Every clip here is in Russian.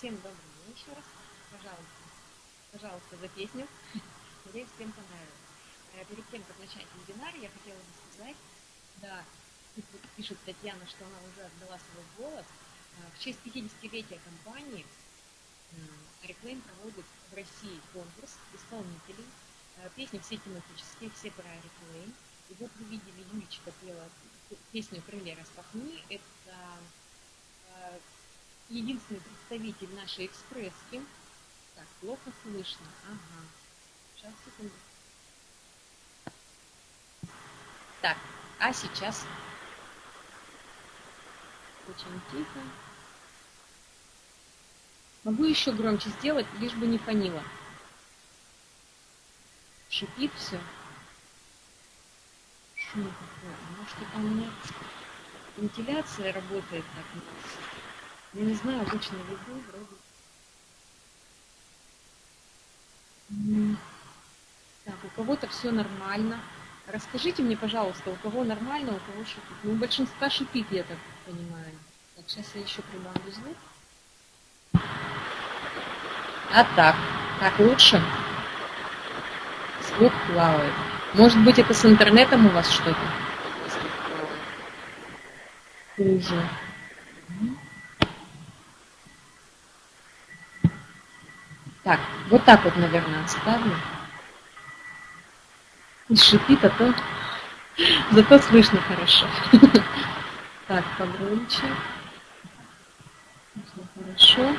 Всем добрый раз. Пожалуйста, пожалуйста, за песню. Надеюсь, всем понравилось. Э, перед тем, как начать вебинар, я хотела бы сказать, да, пишет Татьяна, что она уже отдала свой голос. Э, в честь 50-летия компании Reclaim проводит в России конкурс исполнителей. Э, песни все тематические, все про Reclaim. И вот вы видели, Юлечка пела песню «Крылья распахни». Это единственный представитель нашей экспресски. Так, плохо слышно. Ага. Сейчас, секунду. Так, а сейчас очень тихо. Могу еще громче сделать, лишь бы не фонило. Шипит все. Шум какой. Может, это у меня вентиляция работает так. Я не знаю, обычно веду, вроде. Так, у кого-то все нормально. Расскажите мне, пожалуйста, у кого нормально, у кого шипит. Ну, у большинства шипит, я так понимаю. Так, сейчас я еще прибавлю звук. А так, так лучше? Звук плавает. Может быть, это с интернетом у вас что-то? Хуже. Так, вот так вот, наверное, оставлю. И шипит, а то зато слышно хорошо. Так, погромче. Хорошо.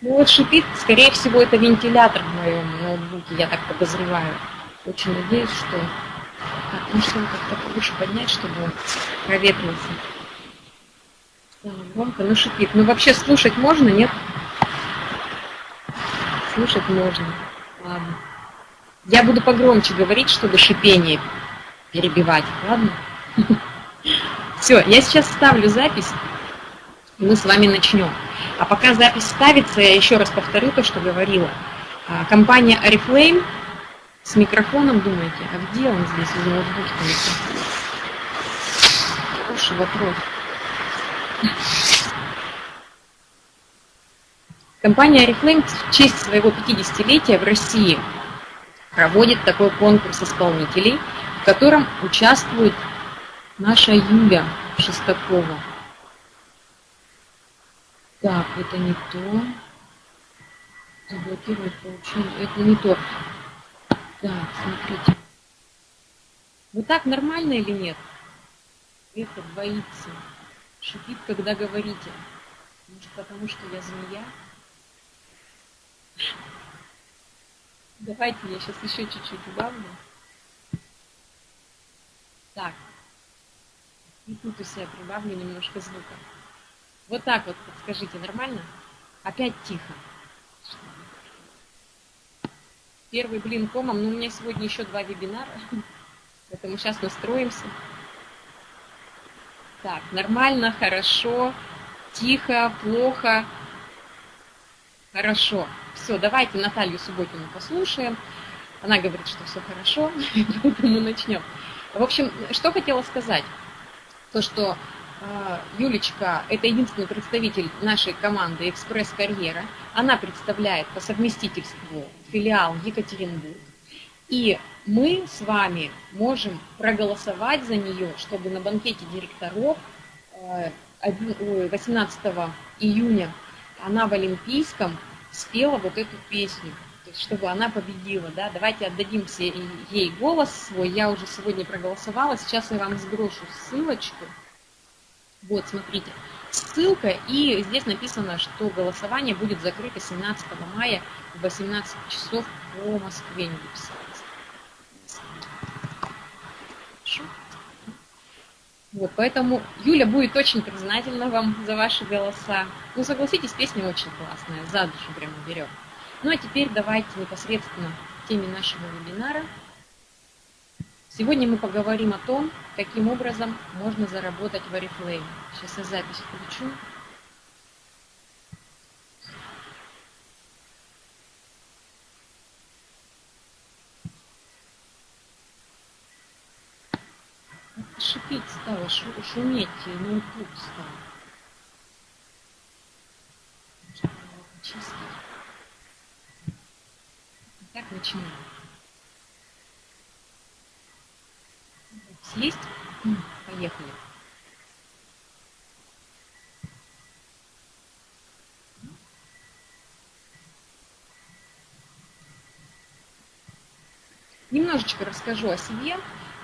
Ну вот шипит, скорее всего, это вентилятор в моем ноутбуке, я так подозреваю. Очень надеюсь, что... Так, ну как-то лучше поднять, чтобы он проветрился. Громко, ну шипит. Ну вообще слушать можно, нет? Слушать можно. Ладно. Я буду погромче говорить, чтобы шипение перебивать. Ладно? Все, я сейчас ставлю запись, и мы с вами начнем. А пока запись ставится, я еще раз повторю то, что говорила. А, компания Oriflame с микрофоном, думаете, а где он здесь из ноутбука? Хороший вопрос. Компания Oriflame в честь своего 50-летия в России проводит такой конкурс исполнителей, в котором участвует наша Юля Шестакова. Так, это не то. Заблокировать получение. Это не то. Так, смотрите. Вот так нормально или нет? Это боится. Шипит, когда говорите. Может, потому что я змея? Давайте я сейчас еще чуть-чуть убавлю. Так. И тут у себя прибавлю немножко звука. Вот так вот, подскажите, нормально? Опять тихо. Первый блин комом, но у меня сегодня еще два вебинара, поэтому сейчас настроимся. Так, нормально, хорошо, тихо, плохо, хорошо. Все, давайте Наталью Субботину послушаем. Она говорит, что все хорошо, поэтому начнем. В общем, что хотела сказать. То, что э, Юлечка – это единственный представитель нашей команды «Экспресс-карьера». Она представляет по совместительству филиал Екатеринбург. И мы с вами можем проголосовать за нее, чтобы на банкете директоров 18 э, июня она в Олимпийском спела вот эту песню, то есть чтобы она победила, да, давайте отдадим все ей голос свой, я уже сегодня проголосовала, сейчас я вам сброшу ссылочку, вот, смотрите, ссылка, и здесь написано, что голосование будет закрыто 17 мая в 18 часов по Москве, не написано. Вот, поэтому Юля будет очень признательна вам за ваши голоса. Ну, согласитесь, песня очень классная, за душу прямо берет. Ну, а теперь давайте непосредственно к теме нашего вебинара. Сегодня мы поговорим о том, каким образом можно заработать в Oriflame. Сейчас я запись включу. шипеть стало, шуметь, ну ноутбук стал. Чисто. Итак, начинаем. Есть? Поехали. Немножечко расскажу о себе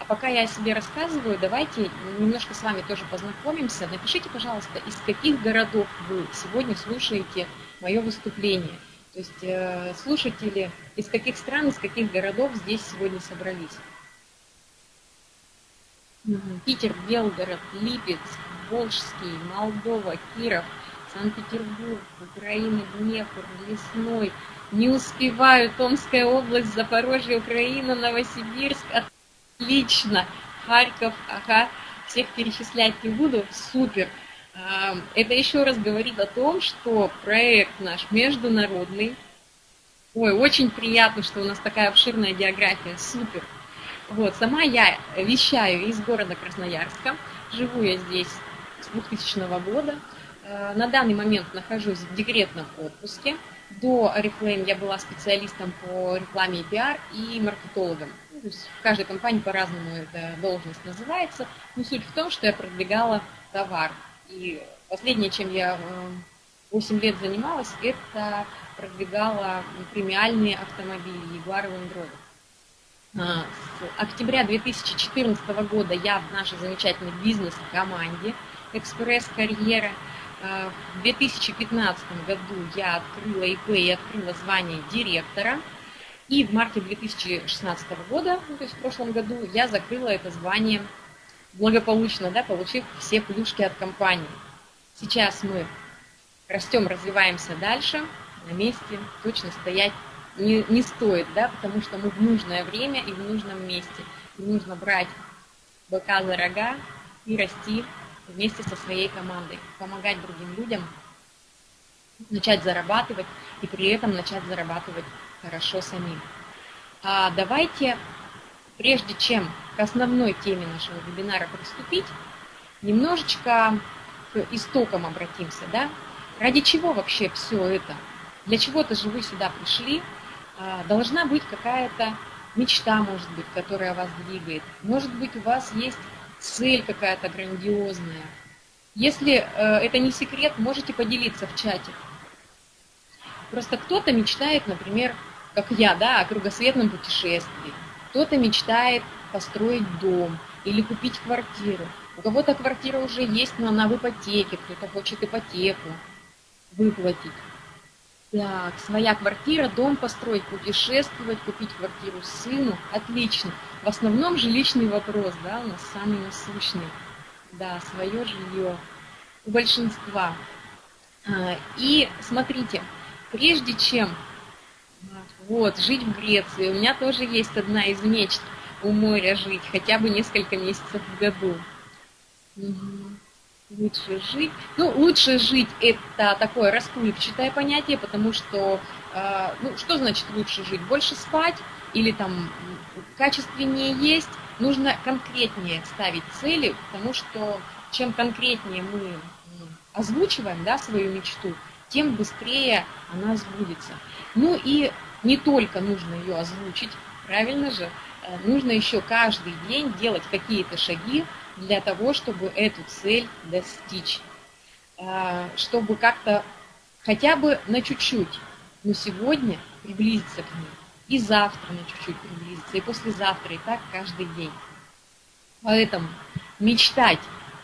а пока я о себе рассказываю, давайте немножко с вами тоже познакомимся. Напишите, пожалуйста, из каких городов вы сегодня слушаете мое выступление. То есть э, слушатели из каких стран, из каких городов здесь сегодня собрались. Питер, Белгород, Липецк, Волжский, Молдова, Киров, Санкт-Петербург, Украина, Днепр, Лесной, не успеваю. Томская область, Запорожье, Украина, Новосибирск. Отлично. Харьков, ага. Всех перечислять не буду. Супер. Это еще раз говорит о том, что проект наш международный. Ой, очень приятно, что у нас такая обширная география. Супер. Вот, сама я вещаю из города Красноярска. Живу я здесь с 2000 года. Э, на данный момент нахожусь в декретном отпуске. До Oriflame я была специалистом по рекламе и пиар и маркетологом. То есть в каждой компании по-разному эта должность называется. Но суть в том, что я продвигала товар. И последнее, чем я 8 э, лет занималась, это продвигала премиальные автомобили Jaguar Land Rover. А, с октября 2014 года я в нашей замечательной бизнес-команде «Экспресс-карьера» в 2015 году я открыла ИП и открыла звание директора. И в марте 2016 года, ну, то есть в прошлом году, я закрыла это звание благополучно, да, получив все плюшки от компании. Сейчас мы растем, развиваемся дальше, на месте точно стоять не, не стоит, да, потому что мы в нужное время и в нужном месте. И нужно брать бока за рога и расти вместе со своей командой, помогать другим людям начать зарабатывать и при этом начать зарабатывать хорошо самим. А давайте, прежде чем к основной теме нашего вебинара приступить, немножечко к истокам обратимся. Да? Ради чего вообще все это? Для чего-то же вы сюда пришли. А, должна быть какая-то мечта, может быть, которая вас двигает. Может быть, у вас есть цель какая-то грандиозная. Если э, это не секрет, можете поделиться в чате. Просто кто-то мечтает, например, как я, да, о кругосветном путешествии. Кто-то мечтает построить дом или купить квартиру. У кого-то квартира уже есть, но она в ипотеке, кто-то хочет ипотеку выплатить. Так, своя квартира, дом построить, путешествовать, купить квартиру сыну. Отлично. В основном жилищный вопрос, да, у нас самый насущный. Да, свое жилье у большинства. А, и смотрите, прежде чем вот, жить в Греции, у меня тоже есть одна из мечт у моря жить, хотя бы несколько месяцев в году. Угу лучше жить. Ну, лучше жить это такое расплывчатое понятие, потому что, э, ну, что значит лучше жить? Больше спать или там качественнее есть? Нужно конкретнее ставить цели, потому что чем конкретнее мы озвучиваем да, свою мечту, тем быстрее она сбудется. Ну и не только нужно ее озвучить, правильно же, э, нужно еще каждый день делать какие-то шаги, для того, чтобы эту цель достичь, а, чтобы как-то хотя бы на чуть-чуть, но сегодня приблизиться к ней, и завтра на чуть-чуть приблизиться, и послезавтра, и так каждый день. Поэтому мечтать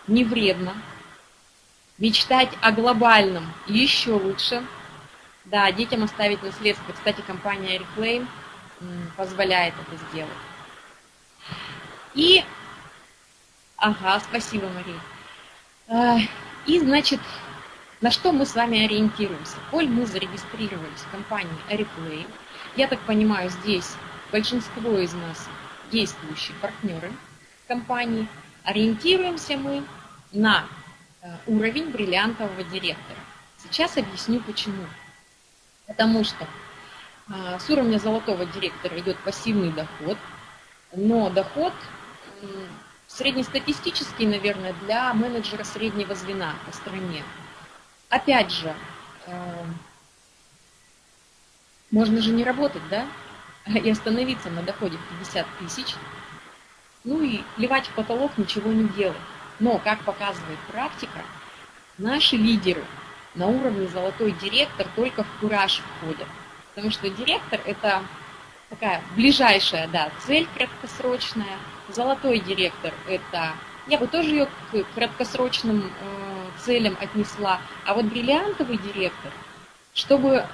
не вредно, мечтать о глобальном еще лучше. Да, детям оставить наследство. Кстати, компания Reclaim позволяет это сделать. И Ага, спасибо, Мария. И, значит, на что мы с вами ориентируемся? Коль мы зарегистрировались в компании Areplay, я так понимаю, здесь большинство из нас действующие партнеры компании, ориентируемся мы на э, уровень бриллиантового директора. Сейчас объясню почему. Потому что э, с уровня золотого директора идет пассивный доход, но доход среднестатистический, наверное, для менеджера среднего звена по стране. Опять же, э, можно же не работать, да? и остановиться на доходе в 50 тысяч, ну и плевать в потолок, ничего не делать. Но, как показывает практика, наши лидеры на уровне золотой директор только в кураж входят. Потому что директор – это такая ближайшая да, цель краткосрочная. Золотой директор – это я бы тоже ее к краткосрочным э, целям отнесла. А вот бриллиантовый директор, чтобы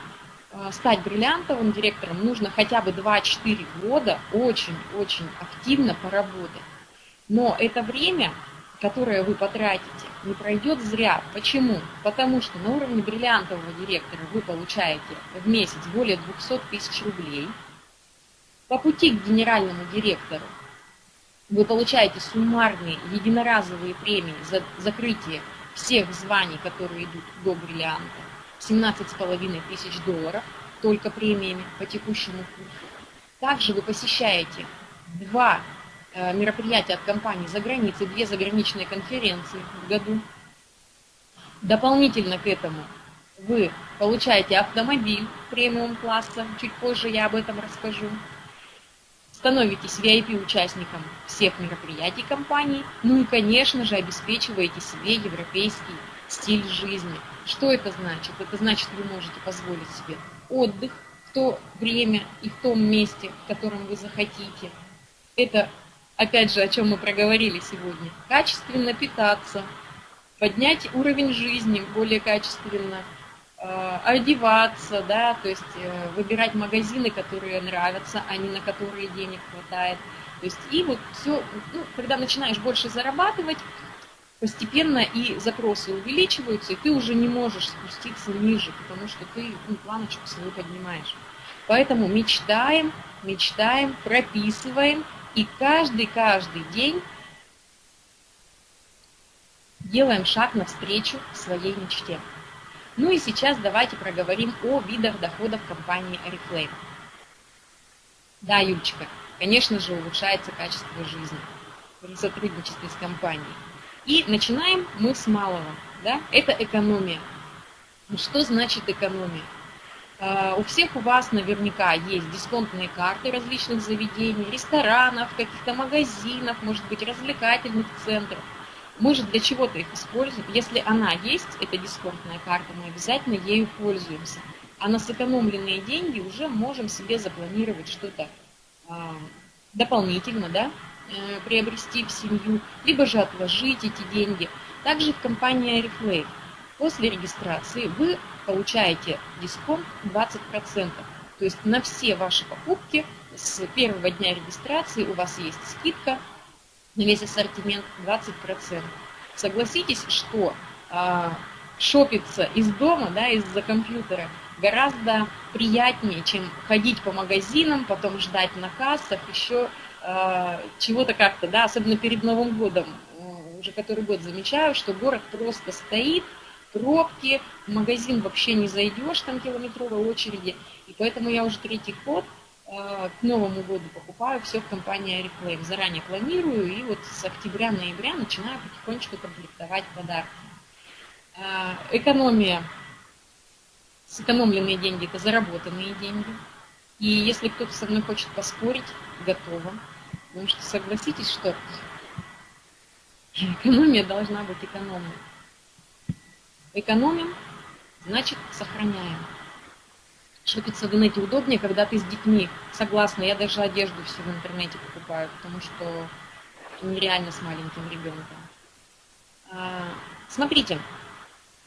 э, стать бриллиантовым директором, нужно хотя бы 2-4 года очень-очень активно поработать. Но это время, которое вы потратите, не пройдет зря. Почему? Потому что на уровне бриллиантового директора вы получаете в месяц более 200 тысяч рублей. По пути к генеральному директору вы получаете суммарные единоразовые премии за закрытие всех званий, которые идут до бриллианта, 17,5 тысяч долларов только премиями по текущему курсу. Также вы посещаете два мероприятия от компании за границей, две заграничные конференции в году. Дополнительно к этому вы получаете автомобиль премиум класса, чуть позже я об этом расскажу становитесь VIP-участником всех мероприятий компании, ну и, конечно же, обеспечиваете себе европейский стиль жизни. Что это значит? Это значит, вы можете позволить себе отдых в то время и в том месте, в котором вы захотите. Это, опять же, о чем мы проговорили сегодня. Качественно питаться, поднять уровень жизни более качественно – Э, одеваться, да, то есть э, выбирать магазины, которые нравятся, а не на которые денег хватает. То есть и вот все, ну, когда начинаешь больше зарабатывать, постепенно и запросы увеличиваются, и ты уже не можешь спуститься ниже, потому что ты ну, планочку свою поднимаешь. Поэтому мечтаем, мечтаем, прописываем, и каждый-каждый день делаем шаг навстречу своей мечте. Ну и сейчас давайте проговорим о видах доходов компании Oriflame. Да, Юлечка, конечно же, улучшается качество жизни при сотрудничестве с компанией. И начинаем мы с малого. Да? Это экономия. Ну, что значит экономия? А, у всех у вас наверняка есть дисконтные карты различных заведений, ресторанов, каких-то магазинов, может быть, развлекательных центров. Мы же для чего-то их используем. Если она есть, эта дисконтная карта, мы обязательно ею пользуемся. А на сэкономленные деньги уже можем себе запланировать что-то а, дополнительно, да, э, приобрести в семью, либо же отложить эти деньги. Также в компании Oriflame после регистрации вы получаете дисконт 20%. То есть на все ваши покупки с первого дня регистрации у вас есть скидка на весь ассортимент 20%. Согласитесь, что э, шопиться из дома, да, из-за компьютера гораздо приятнее, чем ходить по магазинам, потом ждать на кассах, еще э, чего-то как-то, да, особенно перед Новым годом, уже который год замечаю, что город просто стоит, пробки, в магазин вообще не зайдешь, там километровой очереди, и поэтому я уже третий год Э, к Новому году покупаю все в компании Oriflame. Заранее планирую и вот с октября-ноября начинаю потихонечку комплектовать подарки. Э, экономия, сэкономленные деньги – это заработанные деньги. И если кто-то со мной хочет поспорить, готова. Потому что согласитесь, что экономия должна быть экономной. Экономим, значит сохраняем. Шопиться в интернете удобнее, когда ты с детьми. Согласна, я даже одежду все в интернете покупаю, потому что нереально с маленьким ребенком. А, смотрите,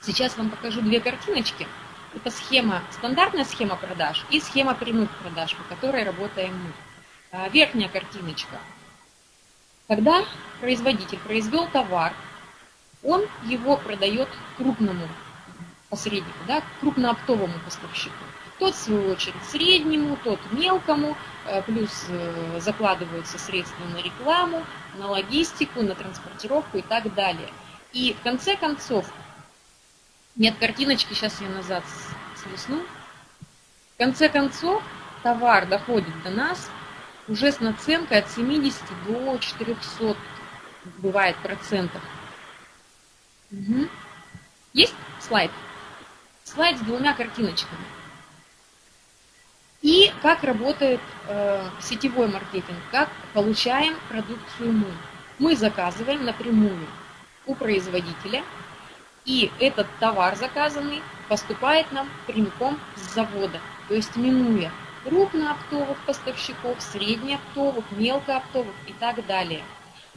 сейчас вам покажу две картиночки. Это схема, стандартная схема продаж и схема прямых продаж, по которой работаем мы. А, верхняя картиночка. Когда производитель произвел товар, он его продает крупному посреднику, да, крупнооптовому поставщику. Тот, в свою очередь, среднему, тот мелкому, э, плюс э, закладываются средства на рекламу, на логистику, на транспортировку и так далее. И в конце концов, нет картиночки, сейчас я назад слесну. В конце концов, товар доходит до нас уже с наценкой от 70 до 400 бывает процентов. Угу. Есть слайд? Слайд с двумя картиночками. И как работает э, сетевой маркетинг, как получаем продукцию мы. Мы заказываем напрямую у производителя, и этот товар заказанный поступает нам прямиком с завода, то есть минуя крупнооптовых поставщиков, среднеоптовых, мелкооптовых и так далее.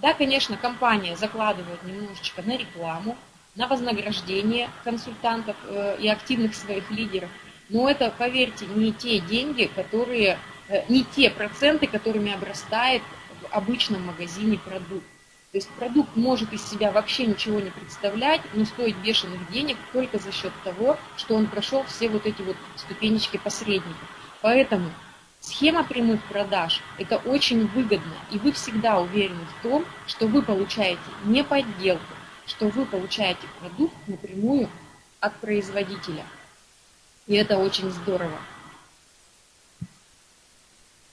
Да, конечно, компания закладывает немножечко на рекламу, на вознаграждение консультантов э, и активных своих лидеров, но это, поверьте, не те деньги, которые, э, не те проценты, которыми обрастает в обычном магазине продукт. То есть продукт может из себя вообще ничего не представлять, но стоить бешеных денег только за счет того, что он прошел все вот эти вот ступенечки посредников. Поэтому схема прямых продаж – это очень выгодно, и вы всегда уверены в том, что вы получаете не подделку, что вы получаете продукт напрямую от производителя. И это очень здорово.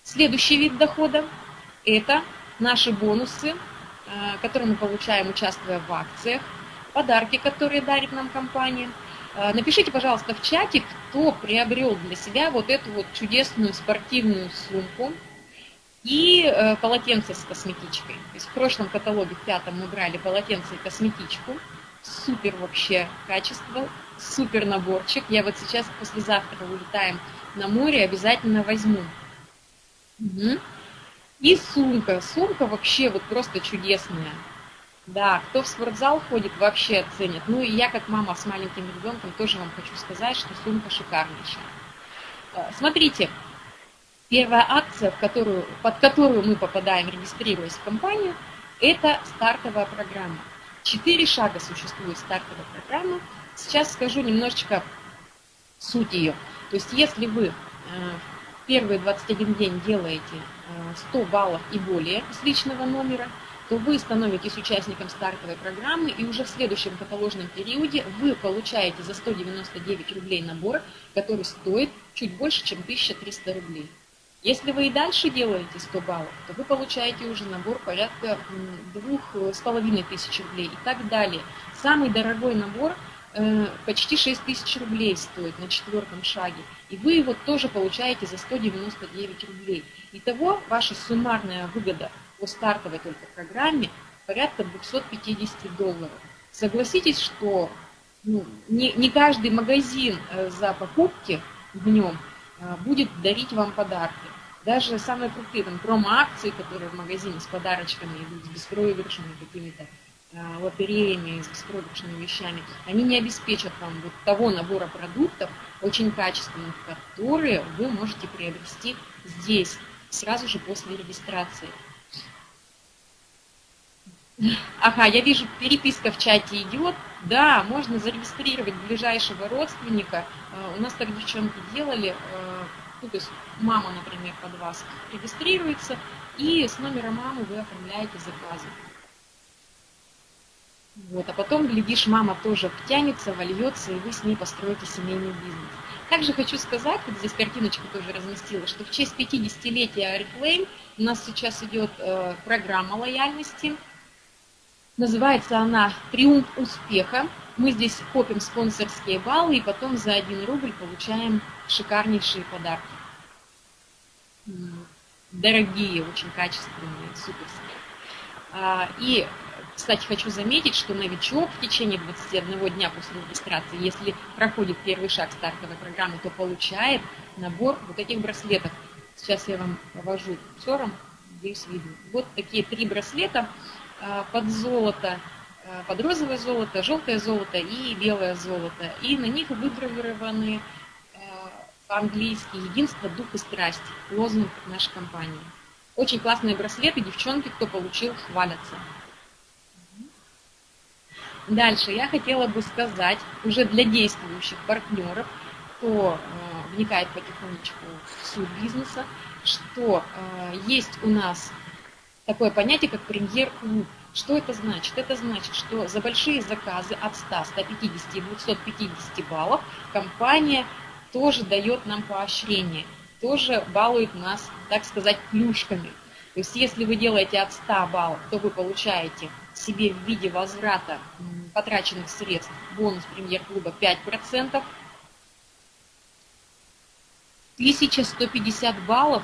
Следующий вид дохода – это наши бонусы Э, которые мы получаем, участвуя в акциях, подарки, которые дарит нам компания. Э, напишите, пожалуйста, в чате, кто приобрел для себя вот эту вот чудесную спортивную сумку и э, полотенце с косметичкой. То есть в прошлом каталоге, в пятом, мы брали полотенце и косметичку. Супер вообще качество, супер наборчик. Я вот сейчас послезавтра улетаем на море, обязательно возьму. Угу. И сумка. Сумка вообще вот просто чудесная. Да, кто в спортзал ходит, вообще оценит. Ну и я, как мама с маленьким ребенком, тоже вам хочу сказать, что сумка шикарнейшая. Э, смотрите, первая акция, в которую, под которую мы попадаем, регистрируясь в компанию, это стартовая программа. Четыре шага существует стартовая программа. Сейчас скажу немножечко суть ее. То есть если вы э, первые 21 день делаете 100 э, баллов и более с личного номера, то вы становитесь участником стартовой программы, и уже в следующем каталожном периоде вы получаете за 199 рублей набор, который стоит чуть больше, чем 1300 рублей. Если вы и дальше делаете 100 баллов, то вы получаете уже набор порядка 2500 рублей и так далее. Самый дорогой набор Э, почти 6 тысяч рублей стоит на четвертом шаге. И вы его тоже получаете за 199 рублей. Итого ваша суммарная выгода по стартовой только программе порядка 250 долларов. Согласитесь, что ну, не, не каждый магазин э, за покупки в нем э, будет дарить вам подарки. Даже самые крутые там промо-акции, которые в магазине с подарочками идут, с беспроигрышными какими-то, а, лотереями, с беспроигрышными вещами, они не обеспечат вам вот того набора продуктов, очень качественных, которые вы можете приобрести здесь, сразу же после регистрации. Ага, я вижу, переписка в чате идет. Да, можно зарегистрировать ближайшего родственника. А, у нас так девчонки делали. А, ну, то есть мама, например, под вас регистрируется, и с номера мамы вы оформляете заказы. Вот, а потом, глядишь, мама тоже втянется, вольется, и вы с ней построите семейный бизнес. Также хочу сказать, вот здесь картиночку тоже разместила, что в честь 50-летия Oriflame у нас сейчас идет э, программа лояльности. Называется она «Триумф успеха». Мы здесь копим спонсорские баллы и потом за 1 рубль получаем шикарнейшие подарки. Дорогие, очень качественные, суперские. А, и кстати, хочу заметить, что новичок в течение 21 дня после регистрации, если проходит первый шаг стартовой программы, то получает набор вот этих браслетов. Сейчас я вам повожу курсором, здесь видно. Вот такие три браслета под золото, а, под розовое золото, желтое золото и белое золото. И на них выгравированы а, по-английски «Единство, дух и страсть», лозунг нашей компании. Очень классные браслеты, девчонки, кто получил, хвалятся. Дальше я хотела бы сказать уже для действующих партнеров, кто э, вникает потихонечку в суть бизнеса, что э, есть у нас такое понятие, как премьер-клуб. Что это значит? Это значит, что за большие заказы от 100, 150 и 250 баллов компания тоже дает нам поощрение, тоже балует нас, так сказать, плюшками. То есть если вы делаете от 100 баллов, то вы получаете себе в виде возврата потраченных средств бонус премьер-клуба 5%. 1150 баллов.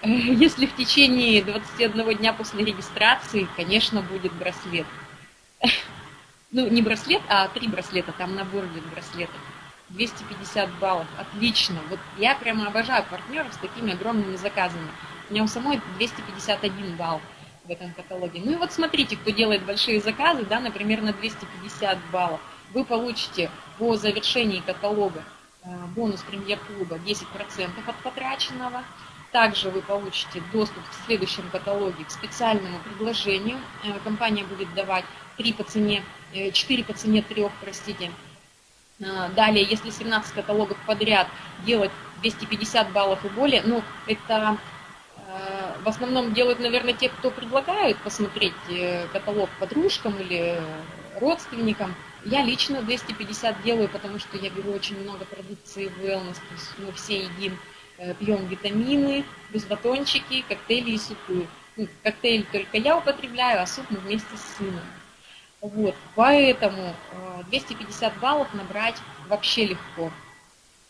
Если в течение 21 дня после регистрации, конечно, будет браслет. Ну, не браслет, а три браслета, там набор идет браслетов. 250 баллов, отлично. Вот я прямо обожаю партнеров с такими огромными заказами. У меня у самой 251 балл в этом каталоге. Ну и вот смотрите, кто делает большие заказы, да, например, на 250 баллов, вы получите по завершении каталога э, бонус премьер-клуба 10% от потраченного. Также вы получите доступ в следующем каталоге к специальному предложению. Э, компания будет давать 3 по цене, 4 э, по цене 3, простите. Далее, если 17 каталогов подряд делать 250 баллов и более, ну, это в основном делают, наверное, те, кто предлагают посмотреть э, каталог подружкам или родственникам. Я лично 250 делаю, потому что я беру очень много продукции wellness, мы все едим, э, пьем витамины, плюс батончики, коктейли и супы. Ну, коктейль только я употребляю, а суп мы вместе с сыном. Вот, поэтому 250 э, баллов набрать вообще легко.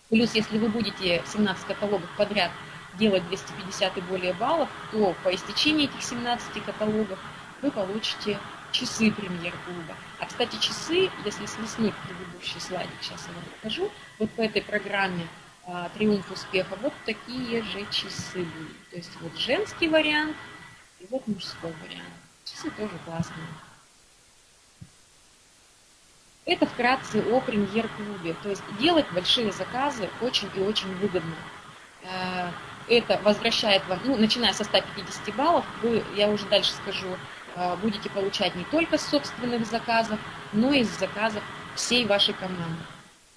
Плюс, если вы будете 17 каталогов подряд делать 250 и более баллов, то по истечении этих 17 каталогов вы получите часы премьер-клуба. А, кстати, часы, если слеснуть предыдущий слайдик, сейчас я вам покажу, вот по этой программе а, «Триумф успеха» вот такие же часы будут. То есть вот женский вариант и вот мужской вариант. Часы тоже классные. Это вкратце о премьер-клубе. То есть делать большие заказы очень и очень выгодно. Э, это возвращает вам, ну, начиная со 150 баллов, вы, я уже дальше скажу, э, будете получать не только с собственных заказов, но и с заказов всей вашей команды.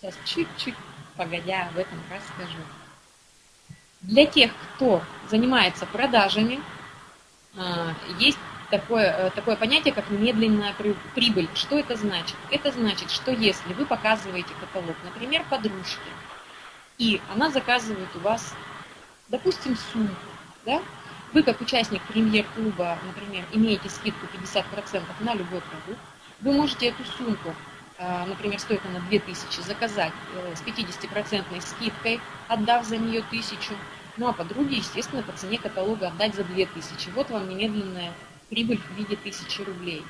Сейчас чуть-чуть погодя об этом расскажу. Для тех, кто занимается продажами, э, есть такое, э, такое понятие, как медленная прибыль. Что это значит? Это значит, что если вы показываете каталог, например, подружке, и она заказывает у вас допустим, сумку, да, вы как участник премьер-клуба, например, имеете скидку 50% на любой продукт, вы можете эту сумку, а, например, стоит она 2000, заказать э, с 50% скидкой, отдав за нее 1000, ну а подруге, естественно, по цене каталога отдать за 2000. Вот вам немедленная прибыль в виде 1000 рублей.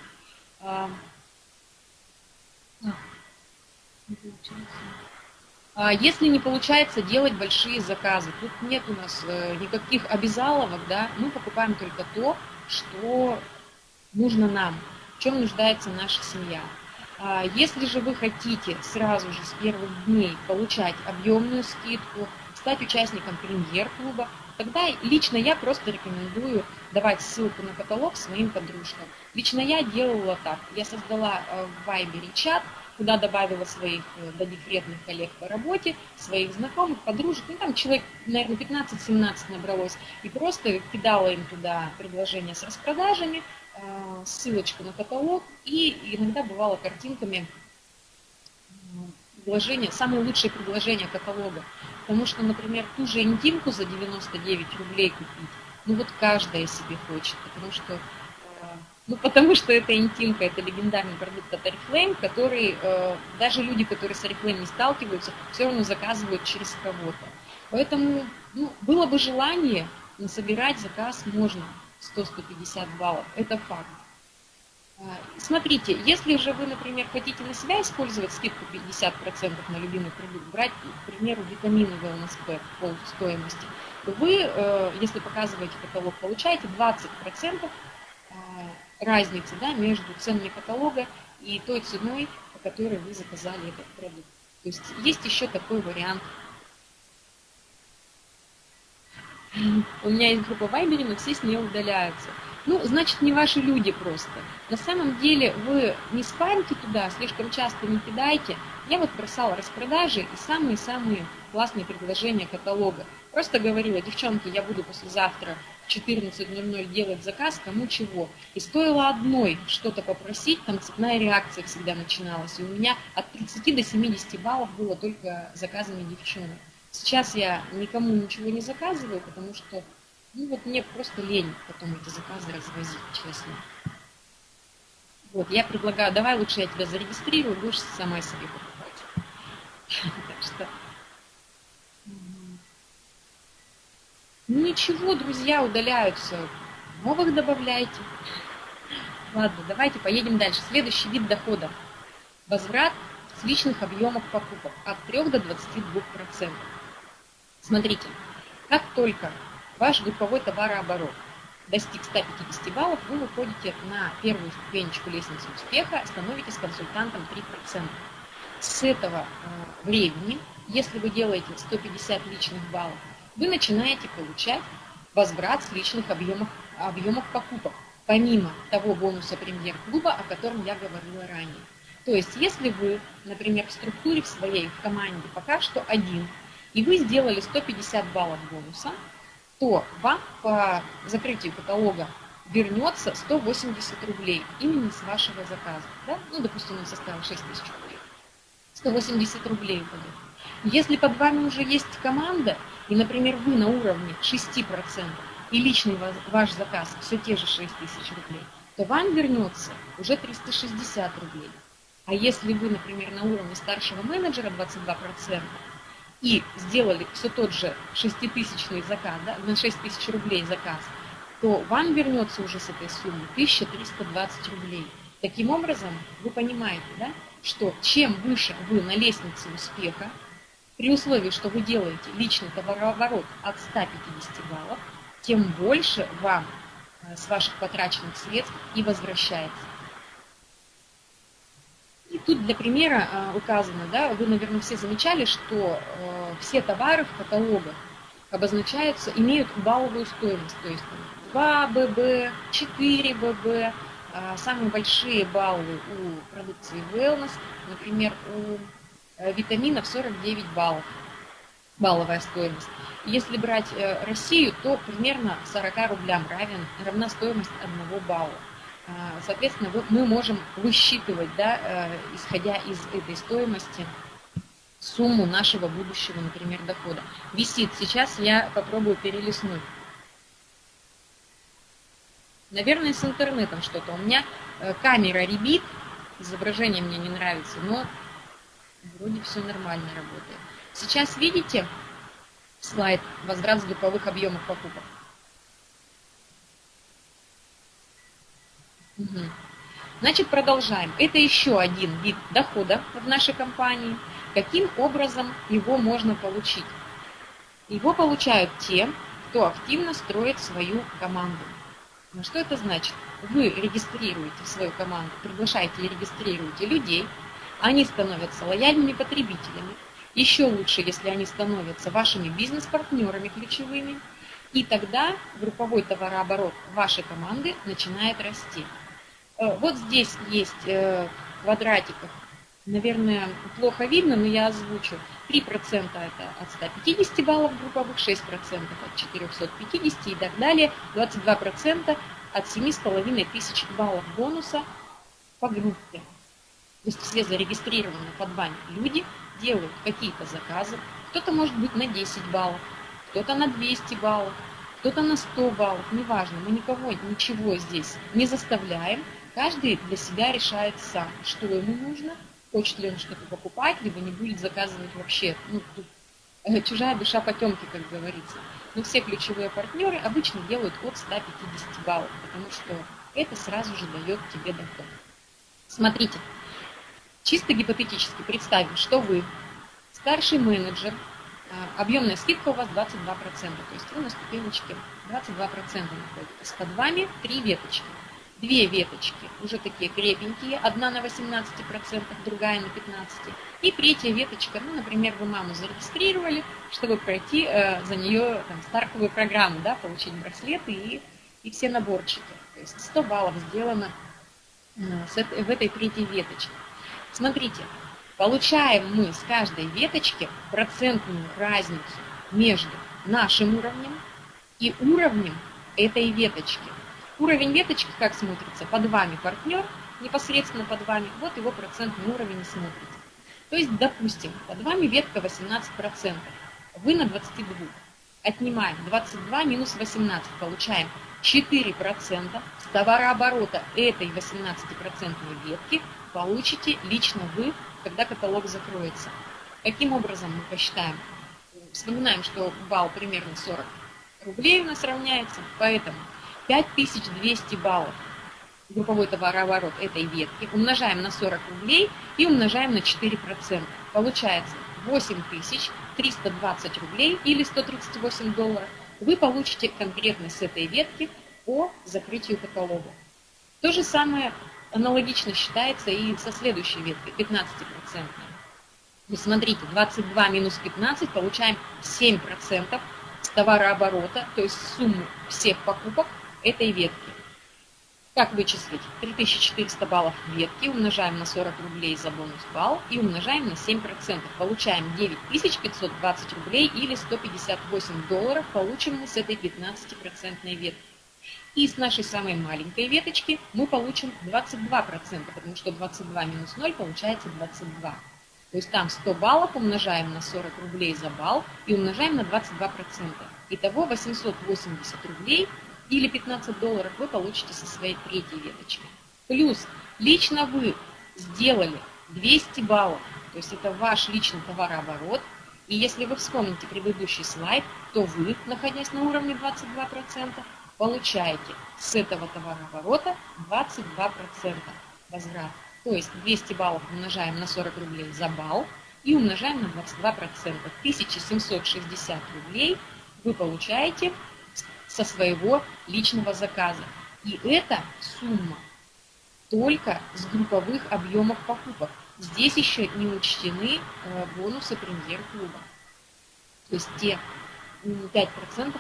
А, получается. А если не получается делать большие заказы, тут нет у нас э, никаких обязаловок, да, мы покупаем только то, что нужно нам, в чем нуждается наша семья. А если же вы хотите сразу же с первых дней получать объемную скидку, стать участником премьер-клуба, тогда лично я просто рекомендую давать ссылку на каталог своим подружкам. Лично я делала так. Я создала э, в Вайбере чат, куда добавила своих э, додекретных коллег по работе, своих знакомых, подружек, ну там человек, наверное, 15-17 набралось, и просто кидала им туда предложения с распродажами, э, ссылочку на каталог, и иногда бывало картинками предложения, самые лучшие предложения каталога. Потому что, например, ту же интимку за 99 рублей купить, ну вот каждая себе хочет, потому что ну, потому что это интимка, это легендарный продукт от Oriflame, который э, даже люди, которые с Oriflame не сталкиваются, все равно заказывают через кого-то. Поэтому ну, было бы желание, но собирать заказ можно 100-150 баллов, это факт. А, смотрите, если же вы, например, хотите на себя использовать скидку 50% на любимый продукт, брать, к примеру, витамины Wellness Pack по стоимости, то вы, э, если показываете каталог, получаете 20% разницы да, между ценами каталога и той ценой, по которой вы заказали этот продукт. То есть есть еще такой вариант. У меня есть группа Вайбере, но все с нее удаляются. Ну, значит, не ваши люди просто. На самом деле вы не спамьте туда, слишком часто не кидайте. Я вот бросала распродажи и самые-самые классные предложения каталога. Просто говорила, девчонки, я буду послезавтра 14.00 делать заказ, кому чего. И стоило одной что-то попросить, там цепная реакция всегда начиналась. И у меня от 30 до 70 баллов было только заказами девчонок. Сейчас я никому ничего не заказываю, потому что ну вот мне просто лень потом эти заказы развозить, честно. Вот, я предлагаю, давай лучше я тебя зарегистрирую, будешь сама себе покупать. Так что Ничего, друзья удаляются, новых добавляйте. Ладно, давайте поедем дальше. Следующий вид дохода. Возврат с личных объемов покупок от 3 до 22%. Смотрите, как только ваш групповой товарооборот достиг 150 баллов, вы выходите на первую ступенечку лестницы успеха, становитесь консультантом 3%. С этого э, времени, если вы делаете 150 личных баллов, вы начинаете получать возврат с личных объемов, объемов покупок, помимо того бонуса премьер-клуба, о котором я говорила ранее. То есть, если вы, например, в структуре в своей, в команде пока что один, и вы сделали 150 баллов бонуса, то вам по закрытию каталога вернется 180 рублей именно с вашего заказа. Да? Ну, допустим, он составил 6 тысяч рублей. 180 рублей упадет. Если под вами уже есть команда, и, например, вы на уровне 6%, и личный ваш заказ все те же 6 тысяч рублей, то вам вернется уже 360 рублей. А если вы, например, на уровне старшего менеджера 22% и сделали все тот же 6-тысячный заказ, да, на 6 тысяч рублей заказ, то вам вернется уже с этой суммы 1320 рублей. Таким образом, вы понимаете, да, что чем выше вы на лестнице успеха, при условии, что вы делаете личный товарооборот от 150 баллов, тем больше вам э, с ваших потраченных средств и возвращается. И тут для примера э, указано, да, вы, наверное, все замечали, что э, все товары в каталогах обозначаются, имеют балловую стоимость, то есть 2 ББ, 4 ББ, самые большие баллы у продукции Wellness, например, у Э, витаминов 49 баллов, балловая стоимость. Если брать э, Россию, то примерно 40 рублям равен, равна стоимость одного балла. А, соответственно, мы можем высчитывать, да, э, исходя из этой стоимости, сумму нашего будущего, например, дохода. Висит. Сейчас я попробую перелистнуть. Наверное, с интернетом что-то. У меня камера ребит, изображение мне не нравится, но Вроде все нормально работает. Сейчас видите слайд возврат с групповых объемов покупок? Угу. Значит, продолжаем. Это еще один вид дохода в нашей компании. Каким образом его можно получить? Его получают те, кто активно строит свою команду. Но что это значит? Вы регистрируете свою команду, приглашаете и регистрируете людей, они становятся лояльными потребителями. Еще лучше, если они становятся вашими бизнес-партнерами ключевыми. И тогда групповой товарооборот вашей команды начинает расти. Э, вот здесь есть э, в квадратиках, наверное, плохо видно, но я озвучу. 3% это от 150 баллов групповых, 6% от 450 и так далее, 22% от 7,5 тысяч баллов бонуса по группе. То есть все зарегистрированные под вами люди делают какие-то заказы. Кто-то может быть на 10 баллов, кто-то на 200 баллов, кто-то на 100 баллов, неважно, мы никого, ничего здесь не заставляем. Каждый для себя решает сам, что ему нужно, хочет ли он что-то покупать, либо не будет заказывать вообще. Ну, тут э, чужая душа потемки, как говорится. Но все ключевые партнеры обычно делают от 150 баллов, потому что это сразу же дает тебе доход. Смотрите, Чисто гипотетически представим, что вы старший менеджер, а, объемная скидка у вас 22%, то есть вы на ступенечке 22% находитесь. Под вами три веточки. Две веточки уже такие крепенькие, одна на 18%, другая на 15%. И третья веточка, ну, например, вы маму зарегистрировали, чтобы пройти э, за нее там, стартовую программу, да, получить браслеты и, и все наборчики. То есть 100 баллов сделано э, с в этой третьей веточке. Смотрите, получаем мы с каждой веточки процентную разницу между нашим уровнем и уровнем этой веточки. Уровень веточки как смотрится? Под вами партнер, непосредственно под вами, вот его процентный уровень и смотрится. То есть, допустим, под вами ветка 18%, вы на 22. Отнимаем 22 минус 18, получаем 4% с товарооборота этой 18% ветки получите лично вы, когда каталог закроется. Каким образом мы посчитаем? Вспоминаем, что балл примерно 40 рублей у нас равняется, поэтому 5200 баллов групповой товарооборот этой ветки умножаем на 40 рублей и умножаем на 4%. Получается 8320 рублей или 138 долларов вы получите конкретно с этой ветки по закрытию каталога. То же самое аналогично считается и со следующей веткой, 15%. Вы смотрите, 22 минус 15 получаем 7% с товарооборота, то есть сумму всех покупок этой ветки. Как вычислить? 3400 баллов ветки умножаем на 40 рублей за бонус балл и умножаем на 7%. Получаем 9520 рублей или 158 долларов получим мы с этой 15% ветки. И с нашей самой маленькой веточки мы получим 22%, потому что 22 минус 0 получается 22. То есть там 100 баллов умножаем на 40 рублей за балл и умножаем на 22%. Итого 880 рублей или 15 долларов вы получите со своей третьей веточки. Плюс лично вы сделали 200 баллов, то есть это ваш личный товарооборот. И если вы вспомните предыдущий слайд, то вы, находясь на уровне 22%, получаете с этого товарооборота 22% возврат. То есть 200 баллов умножаем на 40 рублей за балл и умножаем на 22%. 1760 рублей вы получаете со своего личного заказа. И эта сумма только с групповых объемов покупок. Здесь еще не учтены э, бонусы премьер-клуба. То есть те 5%,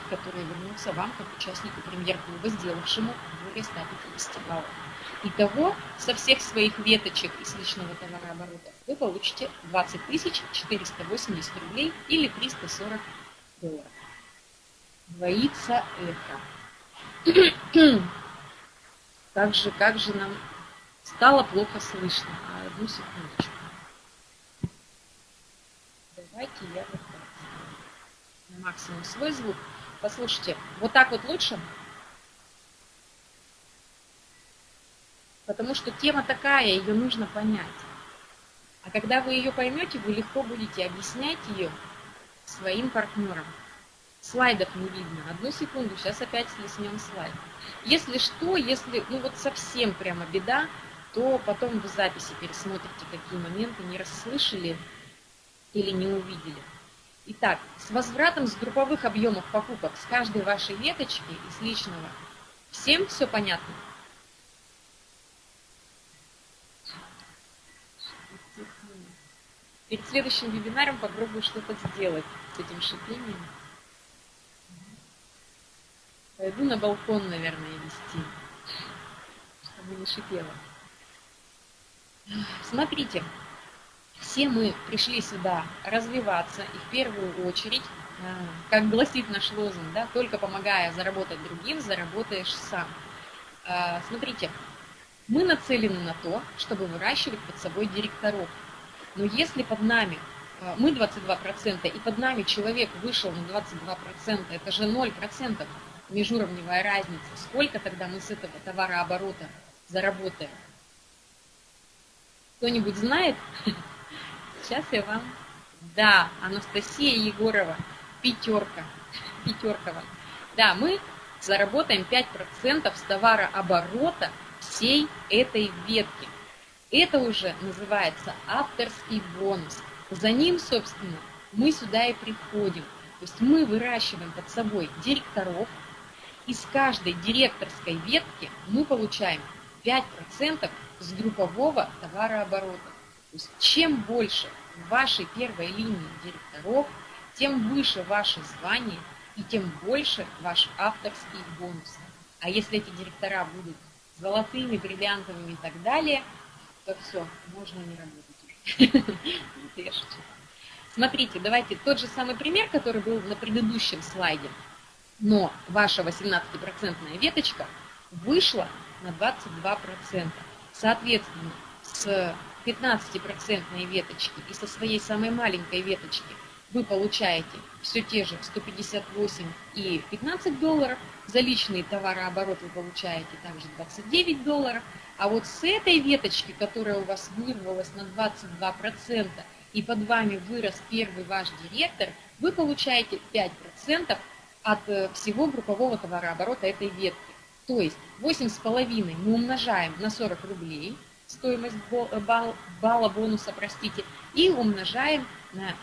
которые вернутся вам как участнику премьер-клуба, сделавшему более 150 баллов. Итого, со всех своих веточек из личного товарооборота вы получите 20 480 рублей или 340 долларов двоится это. Как же, как же нам стало плохо слышно. А, одну секундочку. Давайте я вот так. На максимум свой звук. Послушайте, вот так вот лучше? Потому что тема такая, ее нужно понять. А когда вы ее поймете, вы легко будете объяснять ее своим партнерам. Слайдов не видно. Одну секунду, сейчас опять слеснем слайд. Если что, если ну вот совсем прямо беда, то потом в записи пересмотрите, какие моменты не расслышали или не увидели. Итак, с возвратом с групповых объемов покупок с каждой вашей веточки из личного, всем все понятно? Перед следующим вебинаром попробую что-то сделать с этим шипением. Пойду на балкон, наверное, вести, чтобы не шипело. Смотрите, все мы пришли сюда развиваться, и в первую очередь, а, как гласит наш лозунг, да, только помогая заработать другим, заработаешь сам. А, смотрите, мы нацелены на то, чтобы выращивать под собой директоров. Но если под нами а, мы 22%, и под нами человек вышел на 22%, это же 0%, межуровневая разница, сколько тогда мы с этого товарооборота заработаем? Кто-нибудь знает? Сейчас я вам... Да, Анастасия Егорова, пятерка, вам. Да, мы заработаем 5% с товарооборота всей этой ветки. Это уже называется авторский бонус. За ним, собственно, мы сюда и приходим. То есть мы выращиваем под собой директоров, из каждой директорской ветки мы получаем 5% с группового товарооборота. То есть чем больше в вашей первой линии директоров, тем выше ваше звание и тем больше ваш авторский бонус. А если эти директора будут золотыми, бриллиантовыми и так далее, то все, можно не работать. Смотрите, давайте тот же самый пример, который был на предыдущем слайде но ваша 18% веточка вышла на 22%. Соответственно, с 15% веточки и со своей самой маленькой веточки вы получаете все те же 158 и 15 долларов. За личный товарооборот вы получаете также 29 долларов. А вот с этой веточки, которая у вас вырвалась на 22%, и под вами вырос первый ваш директор, вы получаете 5% от э, всего группового товарооборота этой ветки. То есть 8,5 мы умножаем на 40 рублей, стоимость балла, балла бонуса, простите, и умножаем на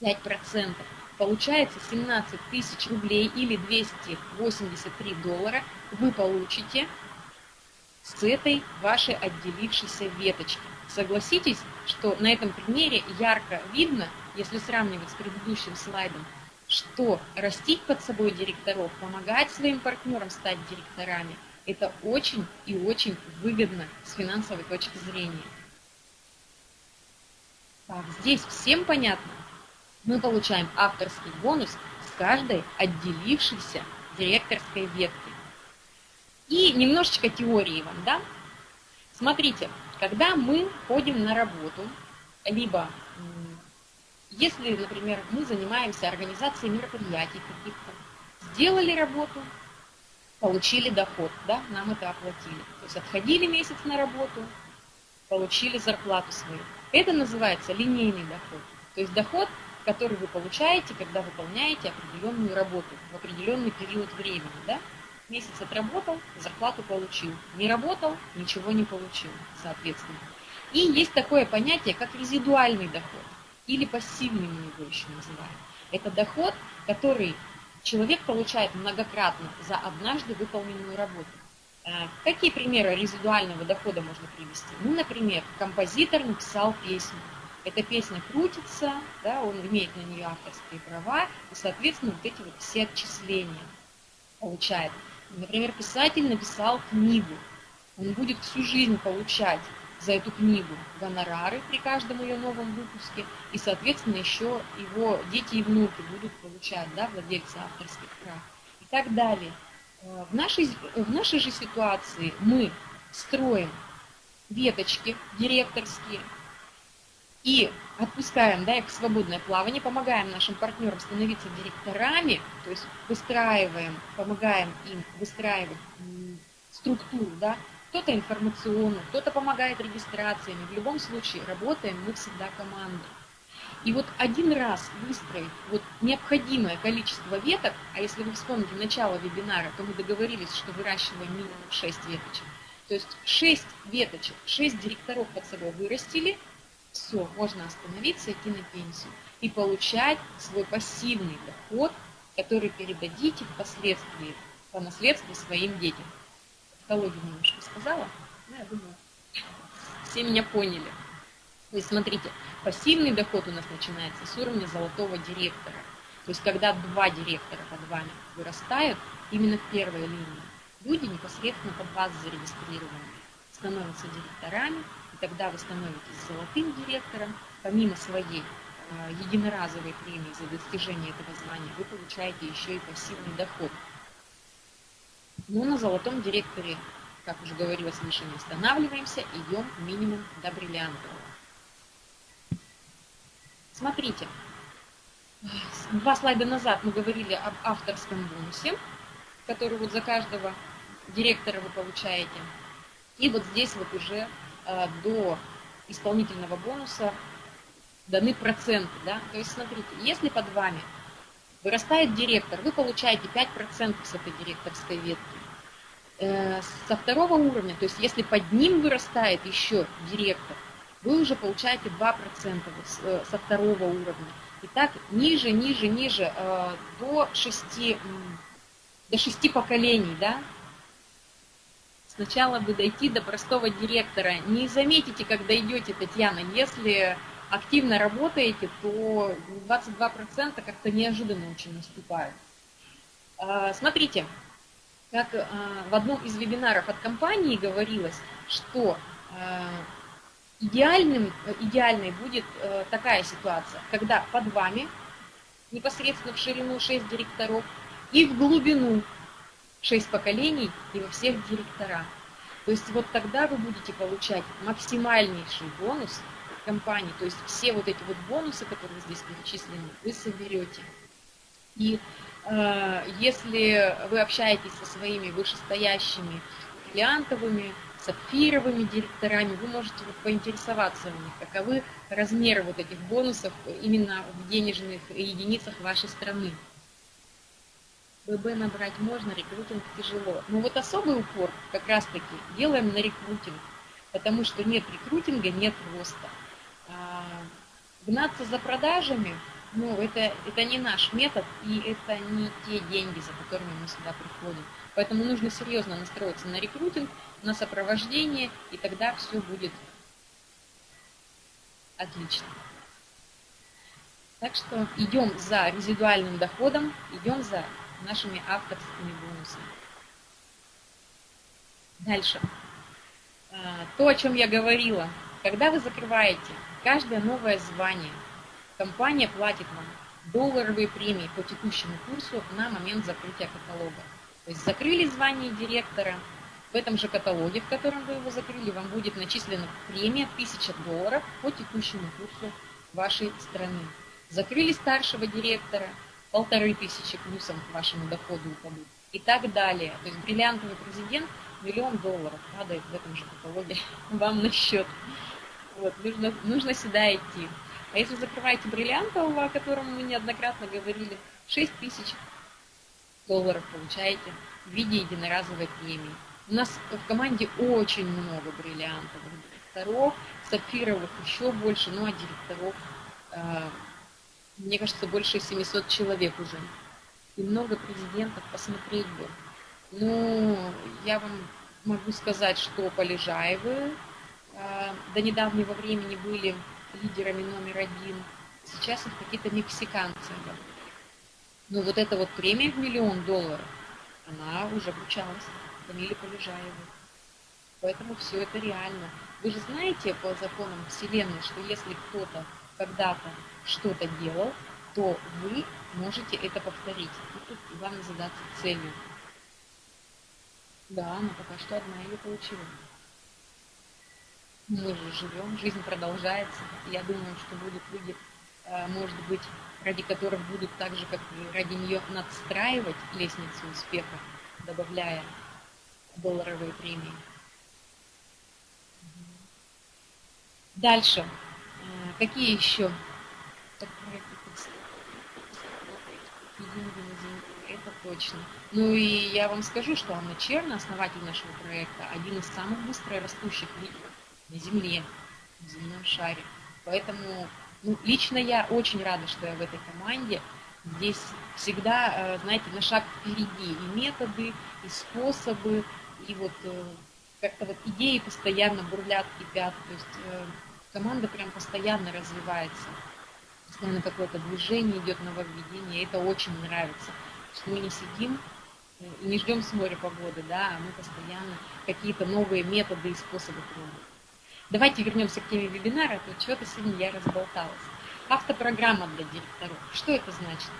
5%. Получается 17 тысяч рублей или 283 доллара вы получите с этой вашей отделившейся веточки. Согласитесь, что на этом примере ярко видно, если сравнивать с предыдущим слайдом, что растить под собой директоров, помогать своим партнерам стать директорами, это очень и очень выгодно с финансовой точки зрения. Так, здесь всем понятно? Мы получаем авторский бонус с каждой отделившейся директорской ветки. И немножечко теории вам, да? Смотрите, когда мы ходим на работу, либо если, например, мы занимаемся организацией мероприятий каких-то, сделали работу, получили доход, да, нам это оплатили. То есть отходили месяц на работу, получили зарплату свою. Это называется линейный доход. То есть доход, который вы получаете, когда выполняете определенную работу в определенный период времени. Да? Месяц отработал, зарплату получил. Не работал, ничего не получил, соответственно. И есть такое понятие, как резидуальный доход или пассивный мы его еще называем. Это доход, который человек получает многократно за однажды выполненную работу. Э, какие примеры резидуального дохода можно привести? Ну, например, композитор написал песню. Эта песня крутится, да, он имеет на нее авторские права, и, соответственно, вот эти вот все отчисления получает. Например, писатель написал книгу, он будет всю жизнь получать за эту книгу гонорары при каждом ее новом выпуске, и, соответственно, еще его дети и внуки будут получать, да, владельцы авторских прав и так далее. Э, в нашей, в нашей же ситуации мы строим веточки директорские и отпускаем да, их в свободное плавание, помогаем нашим партнерам становиться директорами, то есть выстраиваем, помогаем им выстраивать структуру, да, кто-то информационно, кто-то помогает регистрациями. В любом случае работаем мы всегда командой. И вот один раз выстроить вот необходимое количество веток, а если вы вспомните начало вебинара, то мы договорились, что выращиваем минимум 6 веточек. То есть 6 веточек, 6 директоров под собой вырастили, все, можно остановиться, идти на пенсию и получать свой пассивный доход, который передадите впоследствии по наследству своим детям психологию немножко сказала, ну, я думаю, все меня поняли. То есть, смотрите, пассивный доход у нас начинается с уровня золотого директора. То есть, когда два директора под вами вырастают, именно в первой линии, люди непосредственно под вас зарегистрированы, становятся директорами, и тогда вы становитесь золотым директором, помимо своей э, единоразовой премии за достижение этого звания, вы получаете еще и пассивный доход. Но на золотом директоре, как уже говорилось выше, не останавливаемся, идем минимум до бриллиантового. Смотрите, два слайда назад мы говорили об авторском бонусе, который вот за каждого директора вы получаете. И вот здесь вот уже э, до исполнительного бонуса даны проценты. Да? То есть смотрите, если под вами Вырастает директор, вы получаете 5% с этой директорской ветки. Э, со второго уровня, то есть если под ним вырастает еще директор, вы уже получаете 2% э, со второго уровня. И так ниже, ниже, ниже, э, до 6, до 6 поколений, да, Сначала бы дойти до простого директора. Не заметите, когда идете, Татьяна, если активно работаете, то 22% как-то неожиданно очень наступают. А, смотрите, как а, в одном из вебинаров от компании говорилось, что а, идеальным, идеальной будет такая ситуация, когда под вами непосредственно в ширину 6 директоров и в глубину 6 поколений и во всех директорах. То есть вот тогда вы будете получать максимальнейший бонус компании. То есть все вот эти вот бонусы, которые здесь перечислены, вы соберете. И э, если вы общаетесь со своими вышестоящими бриллиантовыми, сапфировыми директорами, вы можете вот поинтересоваться у них, каковы размеры вот этих бонусов именно в денежных единицах вашей страны. ББ набрать можно, рекрутинг тяжело. Но вот особый упор как раз-таки делаем на рекрутинг, потому что нет рекрутинга, нет роста. А, гнаться за продажами, ну, это, это не наш метод, и это не те деньги, за которыми мы сюда приходим. Поэтому нужно серьезно настроиться на рекрутинг, на сопровождение, и тогда все будет отлично. Так что идем за резидуальным доходом, идем за нашими авторскими бонусами. Дальше. А, то, о чем я говорила. Когда вы закрываете каждое новое звание, компания платит вам долларовые премии по текущему курсу на момент закрытия каталога. То есть закрыли звание директора, в этом же каталоге, в котором вы его закрыли, вам будет начислена премия 1000 долларов по текущему курсу вашей страны. Закрыли старшего директора, полторы тысячи плюсом к вашему доходу упадут и так далее. То есть бриллиантовый президент миллион долларов падает в этом же каталоге вам на счет. Вот, нужно, нужно сюда идти. А если закрываете бриллиантового, о котором мы неоднократно говорили, 6 тысяч долларов получаете в виде единоразовой премии. У нас в команде очень много бриллиантовых директоров, сапфировых еще больше, ну а директоров э, мне кажется, больше 700 человек уже. И много президентов посмотреть бы. Ну, я вам могу сказать, что Полежаевы до недавнего времени были лидерами номер один. Сейчас их какие-то мексиканцы. Но вот эта вот премия в миллион долларов, она уже вручалась Камиле Полежаевой. Поэтому все это реально. Вы же знаете по законам Вселенной, что если кто-то когда-то что-то делал, то вы можете это повторить. И тут главное задаться целью. Да, но пока что одна ее получила. Мы же живем, жизнь продолжается. Я думаю, что будут люди, э, может быть, ради которых будут так же, как ради нее, надстраивать лестницу успеха, добавляя долларовые премии. Дальше. Э, какие еще это точно. Ну и я вам скажу, что Анна Черна, основатель нашего проекта, один из самых быстро растущих на Земле, в земном шаре. Поэтому ну, лично я очень рада, что я в этой команде. Здесь всегда, э, знаете, на шаг впереди и методы, и способы, и вот э, как-то вот идеи постоянно бурлят, кипят. То есть э, команда прям постоянно развивается. Постоянно какое-то движение идет, нововведение. И это очень нравится. Что мы не сидим и не ждем с моря погоды, да, а мы постоянно какие-то новые методы и способы пробуем. Давайте вернемся к теме вебинара, а то чего-то сегодня я разболталась. Автопрограмма для директоров. Что это значит?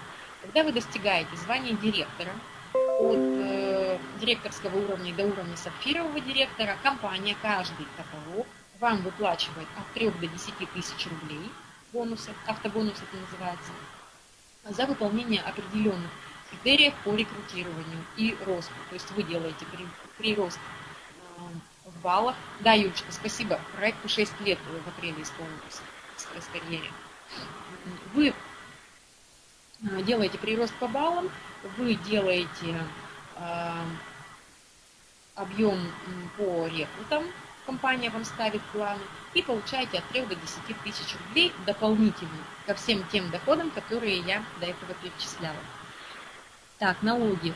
Когда вы достигаете звания директора, от э, директорского уровня до уровня сапфирового директора, компания каждый каталог вам выплачивает от 3 до 10 тысяч рублей бонусы, автобонус это называется, за выполнение определенных критериев по рекрутированию и росту. То есть вы делаете прирост в баллах. Да, Юлечка, спасибо. Проекту 6 лет в апреле исполнилось в карьере. Вы э, делаете прирост по баллам, вы делаете э, объем по рекрутам, компания вам ставит планы, и получаете от 3 до 10 тысяч рублей дополнительно ко всем тем доходам, которые я до этого перечисляла. Так, налоги,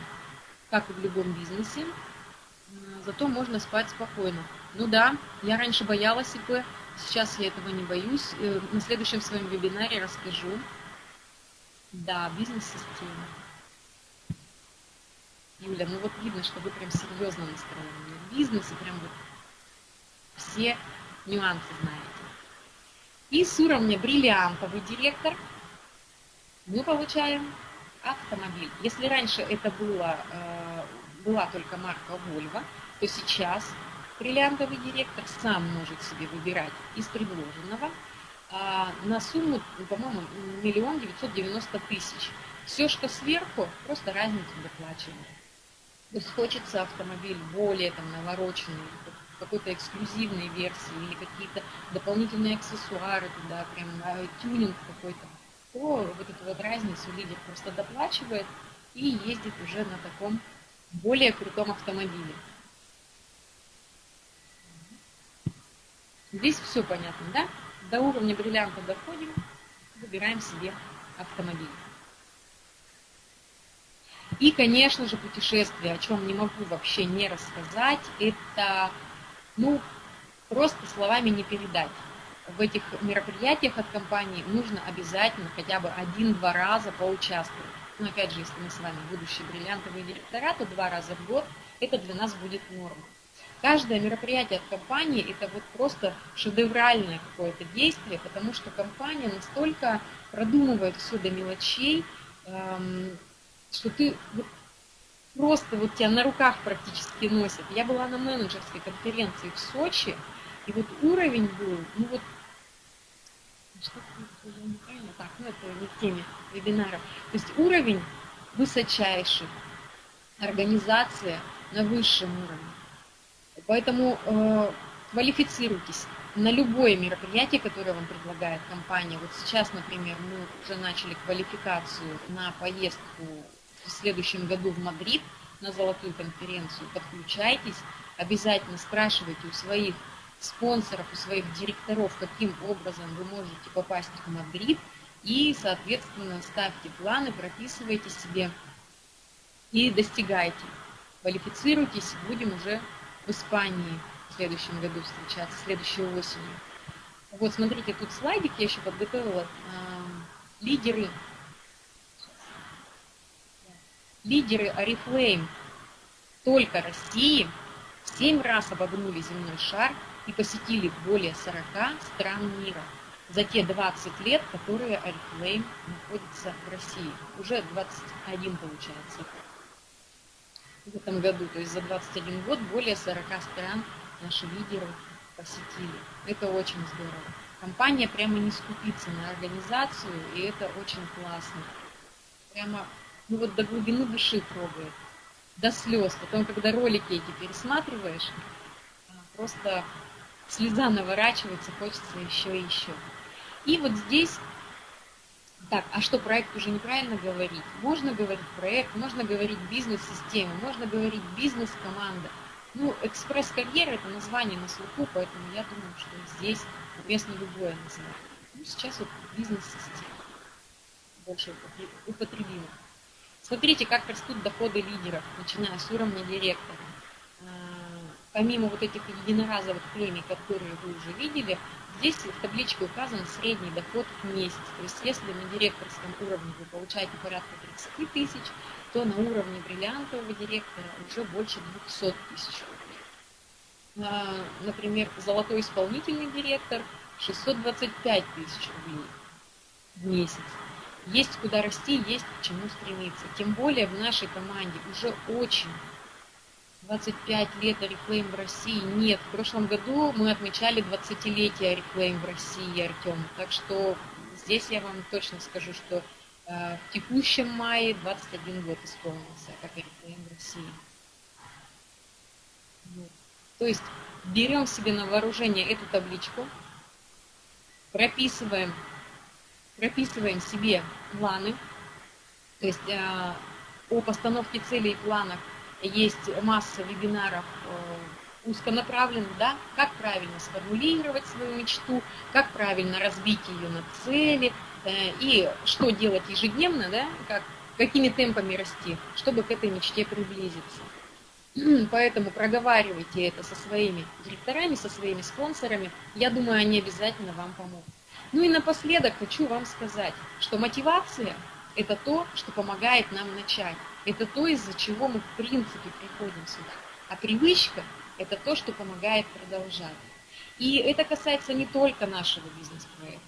как и в любом бизнесе, зато можно спать спокойно. Ну да, я раньше боялась ИП, сейчас я этого не боюсь. Э, на следующем своем вебинаре расскажу. Да, бизнес-система. Юля, ну вот видно, что вы прям серьезно настроены. В бизнесе прям вот все нюансы знаете. И с уровня бриллиантовый директор мы получаем автомобиль. Если раньше это было, э, была только марка Volvo, то сейчас бриллиантовый директор сам может себе выбирать из предложенного а на сумму, по-моему, миллион девятьсот девяносто тысяч. Все, что сверху, просто разницу доплачиваем. То есть хочется автомобиль более там навороченный, какой-то эксклюзивной версии или какие-то дополнительные аксессуары туда, прям тюнинг какой-то, то вот эту вот разницу лидер просто доплачивает, и ездит уже на таком более крутом автомобиле. Здесь все понятно, да? До уровня бриллианта доходим, выбираем себе автомобиль. И, конечно же, путешествие, о чем не могу вообще не рассказать, это, ну, просто словами не передать. В этих мероприятиях от компании нужно обязательно хотя бы один-два раза поучаствовать. Но опять же, если мы с вами будущие бриллиантовые директора, то два раза в год это для нас будет норма. Каждое мероприятие от компании это вот просто шедевральное какое-то действие, потому что компания настолько продумывает все до мелочей, эм, что ты просто вот тебя на руках практически носят. Я была на менеджерской конференции в Сочи, и вот уровень был, ну вот, что неправильно, так, ну это не в теме вебинара. То есть уровень высочайший, организация на высшем уровне. Поэтому э, квалифицируйтесь на любое мероприятие, которое вам предлагает компания. Вот сейчас, например, мы уже начали квалификацию на поездку в следующем году в Мадрид на золотую конференцию. Подключайтесь, обязательно спрашивайте у своих спонсоров, у своих директоров, каким образом вы можете попасть в Мадрид, и, соответственно, ставьте планы, прописывайте себе и достигайте. Квалифицируйтесь, будем уже в Испании в следующем году встречаться, следующей осенью. Вот, смотрите, тут слайдик я еще подготовила. Э, лидеры, лидеры Oriflame только России семь раз обогнули земной шар и посетили более 40 стран мира за те 20 лет, которые Oriflame находится в России. Уже 21 получается в этом году, то есть за 21 год более 40 стран наши лидеры посетили. Это очень здорово. Компания прямо не скупится на организацию, и это очень классно. Прямо, ну вот до глубины души трогает, до слез. Потом, когда ролики эти пересматриваешь, а, просто слеза наворачивается, хочется еще и еще. И вот здесь так, а что проект уже неправильно говорить? Можно говорить проект, можно говорить бизнес-система, можно говорить бизнес-команда. Ну, экспресс-карьера – это название на слуху, поэтому я думаю, что здесь уместно любое название. Ну, сейчас вот бизнес-система больше употребимо. Смотрите, как растут доходы лидеров, начиная с уровня директора. А, помимо вот этих единоразовых премий, которые вы уже видели, Здесь в табличке указан средний доход в месяц. То есть если на директорском уровне вы получаете порядка 30 тысяч, то на уровне бриллиантового директора уже больше 200 тысяч рублей. Например, золотой исполнительный директор 625 тысяч рублей в месяц. Есть куда расти, есть к чему стремиться. Тем более в нашей команде уже очень 25 лет Oriflame в России нет. В прошлом году мы отмечали 20-летие Oriflame в России, Артем. Так что здесь я вам точно скажу, что э, в текущем мае 21 год исполнился, как Oriflame в России. Вот. То есть берем себе на вооружение эту табличку, прописываем, прописываем себе планы, то есть э, о постановке целей и планах есть масса вебинаров э, узконаправленных, да, как правильно сформулировать свою мечту, как правильно разбить ее на цели э, и что делать ежедневно, да, как, какими темпами расти, чтобы к этой мечте приблизиться. Поэтому проговаривайте это со своими директорами, со своими спонсорами. Я думаю, они обязательно вам помогут. Ну и напоследок хочу вам сказать, что мотивация – это то, что помогает нам начать. Это то, из-за чего мы в принципе приходим сюда. А привычка – это то, что помогает продолжать. И это касается не только нашего бизнес-проекта.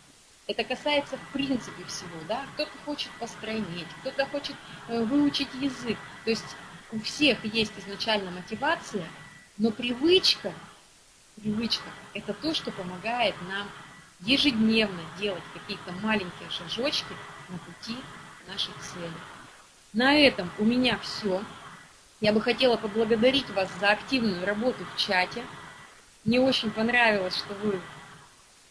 Это касается в принципе всего. Да? Кто-то хочет постройнеть, кто-то хочет э, выучить язык. То есть у всех есть изначально мотивация, но привычка, привычка – это то, что помогает нам ежедневно делать какие-то маленькие шажочки на пути нашей цели. На этом у меня все. Я бы хотела поблагодарить вас за активную работу в чате. Мне очень понравилось, что вы,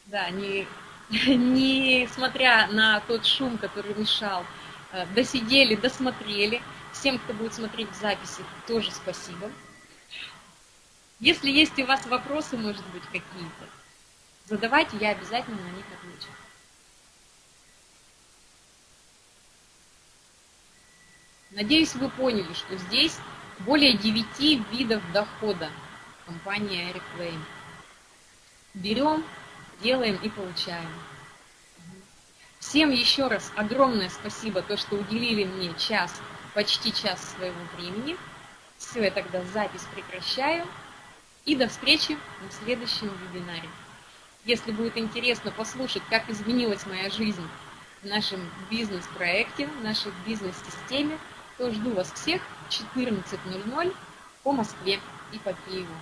да, не, не смотря на тот шум, который мешал, э, досидели, досмотрели. Всем, кто будет смотреть в записи, тоже спасибо. Если есть у вас вопросы, может быть, какие-то, задавайте, я обязательно на них отвечу. Надеюсь, вы поняли, что здесь более 9 видов дохода компании Airplane. Берем, делаем и получаем. Всем еще раз огромное спасибо, то, что уделили мне час, почти час своего времени. Все, я тогда запись прекращаю. И до встречи на следующем вебинаре. Если будет интересно послушать, как изменилась моя жизнь в нашем бизнес-проекте, в нашей бизнес-системе, то жду вас всех в 14.00 по Москве и по Киеву.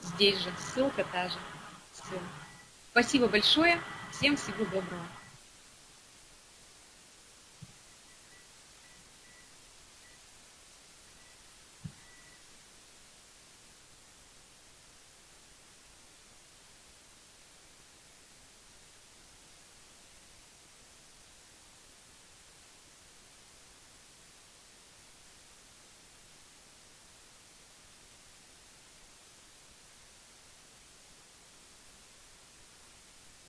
Здесь же, ссылка та же. Все. Спасибо большое, всем всего доброго.